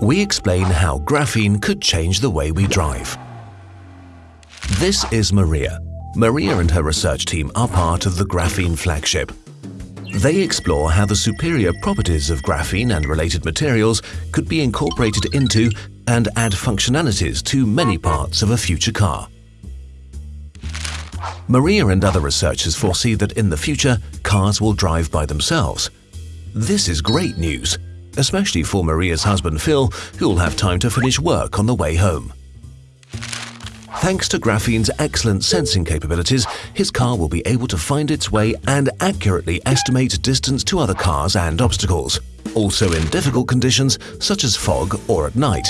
we explain how graphene could change the way we drive. This is Maria. Maria and her research team are part of the Graphene flagship. They explore how the superior properties of graphene and related materials could be incorporated into and add functionalities to many parts of a future car. Maria and other researchers foresee that in the future, cars will drive by themselves. This is great news, especially for Maria's husband Phil, who will have time to finish work on the way home. Thanks to graphene's excellent sensing capabilities, his car will be able to find its way and accurately estimate distance to other cars and obstacles, also in difficult conditions such as fog or at night.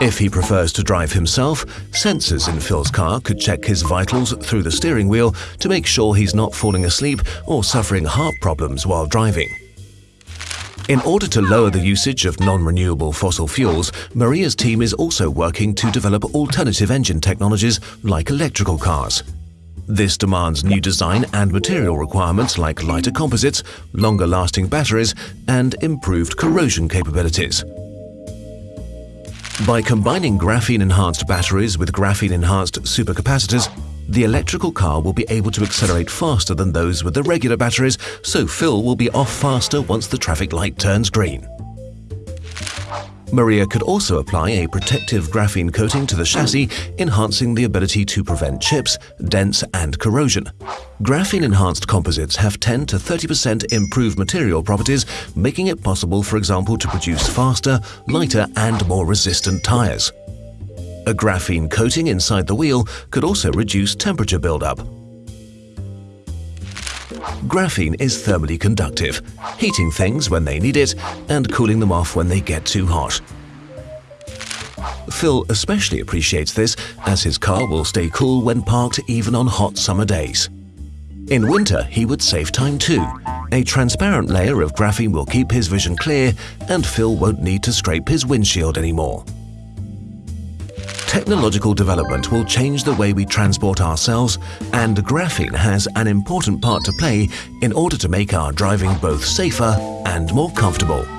If he prefers to drive himself, sensors in Phil's car could check his vitals through the steering wheel to make sure he's not falling asleep or suffering heart problems while driving. In order to lower the usage of non-renewable fossil fuels, Maria's team is also working to develop alternative engine technologies like electrical cars. This demands new design and material requirements like lighter composites, longer-lasting batteries, and improved corrosion capabilities. By combining graphene-enhanced batteries with graphene-enhanced supercapacitors, the electrical car will be able to accelerate faster than those with the regular batteries, so Phil will be off faster once the traffic light turns green. Maria could also apply a protective graphene coating to the chassis, enhancing the ability to prevent chips, dents and corrosion. Graphene-enhanced composites have 10 to 30% improved material properties, making it possible, for example, to produce faster, lighter and more resistant tires. A graphene coating inside the wheel could also reduce temperature buildup. Graphene is thermally conductive, heating things when they need it and cooling them off when they get too hot. Phil especially appreciates this as his car will stay cool when parked even on hot summer days. In winter, he would save time too. A transparent layer of graphene will keep his vision clear and Phil won't need to scrape his windshield anymore. Technological development will change the way we transport ourselves and graphene has an important part to play in order to make our driving both safer and more comfortable.